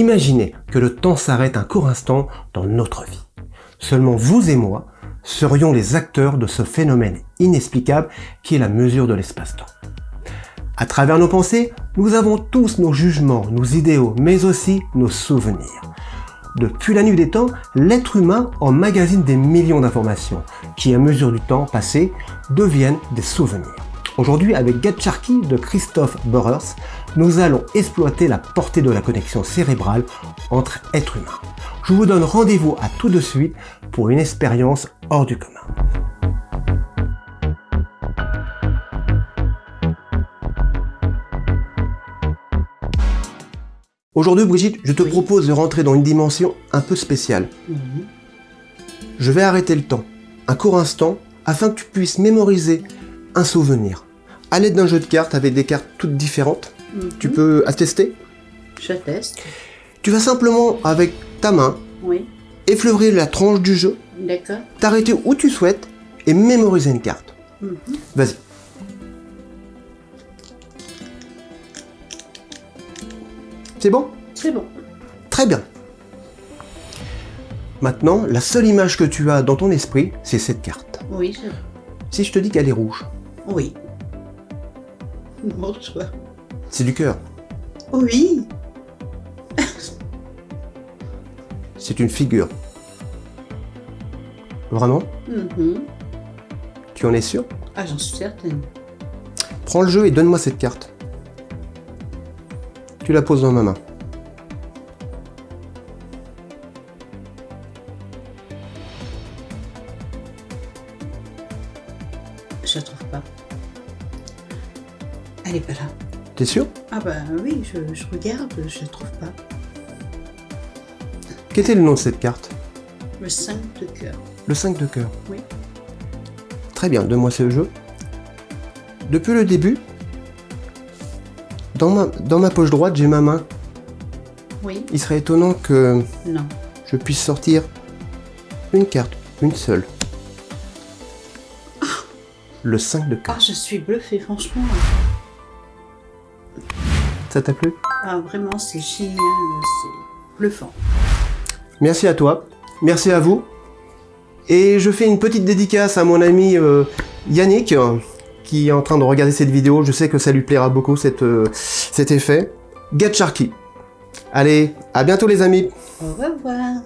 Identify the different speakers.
Speaker 1: Imaginez que le temps s'arrête un court instant dans notre vie. Seulement vous et moi serions les acteurs de ce phénomène inexplicable qui est la mesure de l'espace-temps. À travers nos pensées, nous avons tous nos jugements, nos idéaux, mais aussi nos souvenirs. Depuis la nuit des temps, l'être humain emmagasine des millions d'informations qui, à mesure du temps passé, deviennent des souvenirs. Aujourd'hui, avec Gatcharky de Christophe Borers, nous allons exploiter la portée de la connexion cérébrale entre êtres humains. Je vous donne rendez-vous à tout de suite pour une expérience hors du commun. Aujourd'hui, Brigitte, je te propose de rentrer dans une dimension un peu spéciale. Je vais arrêter le temps, un court instant, afin que tu puisses mémoriser un souvenir. À l'aide d'un jeu de cartes avec des cartes toutes différentes, tu
Speaker 2: Mhm.
Speaker 1: peux attester.
Speaker 2: J'atteste.
Speaker 1: Tu vas simplement, avec ta main,
Speaker 2: Oui.
Speaker 1: effleurer la tranche du jeu,
Speaker 2: D'accord.
Speaker 1: t'arrêter où tu souhaites et mémoriser une carte.
Speaker 2: Mhm.
Speaker 1: Vas-y. C'est bon?
Speaker 2: C'est bon.
Speaker 1: Très bien. Maintenant, la seule image que tu as dans ton esprit, c'est cette carte.
Speaker 2: Oui, bon.
Speaker 1: Si je te dis qu'elle est rouge,
Speaker 2: Oui. Bonsoir.
Speaker 1: c'est du cœur.
Speaker 2: Oui.
Speaker 1: C'est une figure. Vraiment?
Speaker 2: Mhm.
Speaker 1: Tu en es sûr?
Speaker 2: Ah, j'en suis certaine.
Speaker 1: Prends le jeu et donne-moi cette carte. Tu la poses dans ma main.
Speaker 2: Je la trouve pas. Elle est pas là.
Speaker 1: T'es sûr?
Speaker 2: Ah bah oui, je, je regarde, je la trouve pas.
Speaker 1: Quel était le nom de cette carte?
Speaker 2: Le 5 de cœur.
Speaker 1: Le 5 de cœur.
Speaker 2: Oui.
Speaker 1: Très bien, donne-moi ce jeu. Depuis le début, dans ma, dans ma poche droite, j'ai ma main.
Speaker 2: Oui.
Speaker 1: Il serait étonnant que
Speaker 2: Non.
Speaker 1: je puisse sortir une carte, une seule. Le 5 de cœur.
Speaker 2: Ah, je suis bluffée, franchement.
Speaker 1: Ça t'a plu?
Speaker 2: Ah, vraiment, c'est génial. C'est bluffant.
Speaker 1: Merci à toi, merci à vous. Et je fais une petite dédicace à mon ami euh, Yannick, qui est en train de regarder cette vidéo. Je sais que ça lui plaira beaucoup, cette, euh, cet effet. Get Sharky. Allez, à bientôt les amis
Speaker 2: Au revoir.